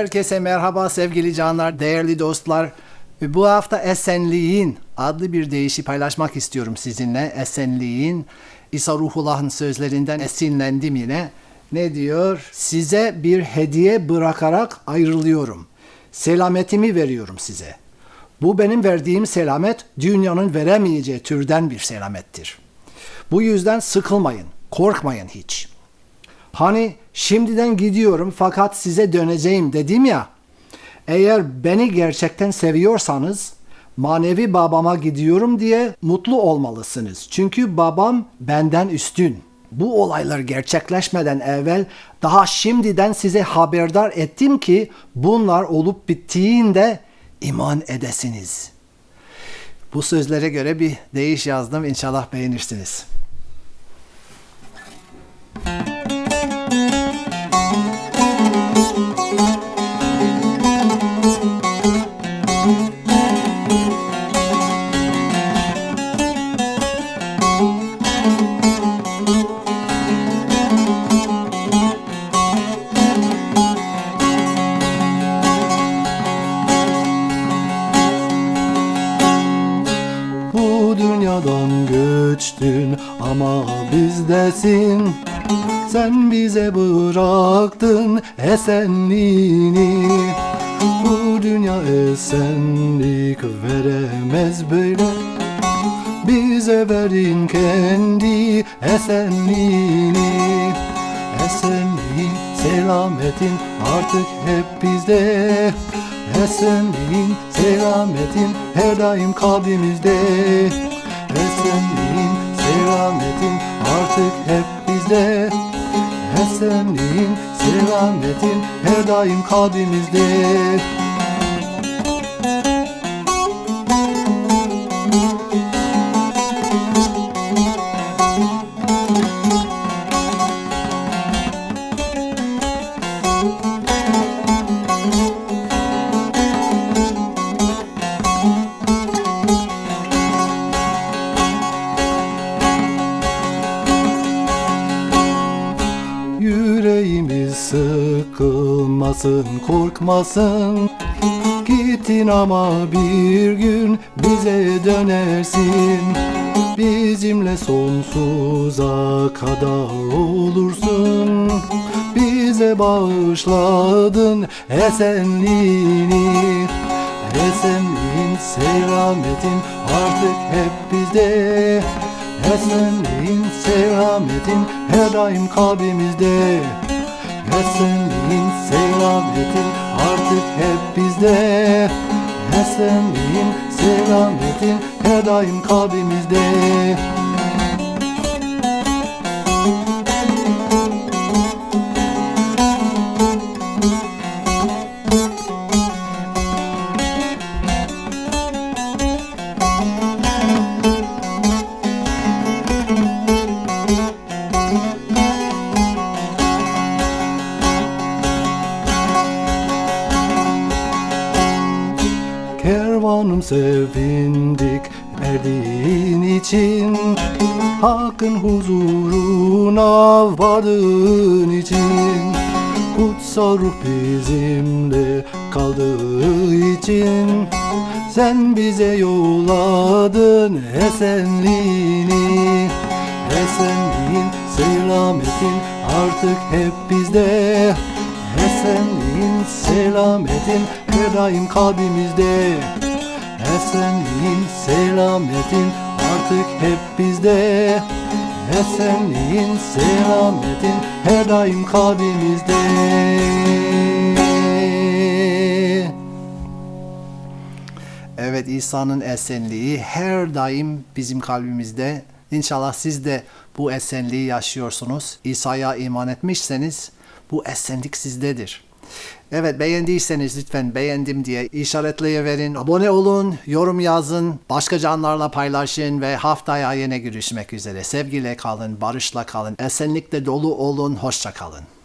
Herkese merhaba sevgili canlar, değerli dostlar. Bu hafta Esenliğin adlı bir deyişi paylaşmak istiyorum sizinle. Esenliğin İsa Ruhullah'ın sözlerinden esinlendim yine. Ne diyor? Size bir hediye bırakarak ayrılıyorum. Selametimi veriyorum size. Bu benim verdiğim selamet dünyanın veremeyeceği türden bir selamettir. Bu yüzden sıkılmayın, korkmayın hiç. Hani şimdiden gidiyorum fakat size döneceğim dedim ya. Eğer beni gerçekten seviyorsanız manevi babama gidiyorum diye mutlu olmalısınız. Çünkü babam benden üstün. Bu olaylar gerçekleşmeden evvel daha şimdiden size haberdar ettim ki bunlar olup bittiğinde iman edesiniz. Bu sözlere göre bir deyiş yazdım. İnşallah beğenirsiniz. Dünyadan göçtün ama bizdesin. Sen bize bıraktın esenliğini. Bu dünya esenlik veremez böyle. Bize verin kendi esenliğini. Esenliğin, selametin artık hep bizde. Esenliğin, selametin her daim kalbimizde Esenliğin, selametin artık hep bizde. Esenliğin, selametin her daim kalbimizde Yüreğimiz sıkılmasın, korkmasın. Gittin ama bir gün bize dönersin. Bizimle sonsuza kadar olursun. Bize bağışladın esenliğini. Esenliğin, selametin artık hep bizde. Esenliğin, selametin her daim kalbimizde Esenliğin, selametin artık hep bizde. Esenliğin, selametin her daim kalbimizde Sevindik erdiğin için. Hakkın huzuruna vardığın için. Kutsal ruh bizimle kaldığı için. Sen bize yolladın esenliğini. Esenliğin, selametin artık hep bizde. Esenliğin, selametin her daim kalbimizde Esenliğin, selametin artık hep bizde Esenliğin, selametin her daim kalbimizde Evet İsa'nın esenliği her daim bizim kalbimizde. İnşallah siz de bu esenliği yaşıyorsunuz. İsa'ya iman etmişseniz bu esenlik sizdedir. Evet beğendiyseniz lütfen beğendim diye işaretleyiverin. Abone olun, yorum yazın, başka canlarla paylaşın ve haftaya yine görüşmek üzere. Sevgiyle kalın, barışla kalın, esenlikle dolu olun, hoşça kalın.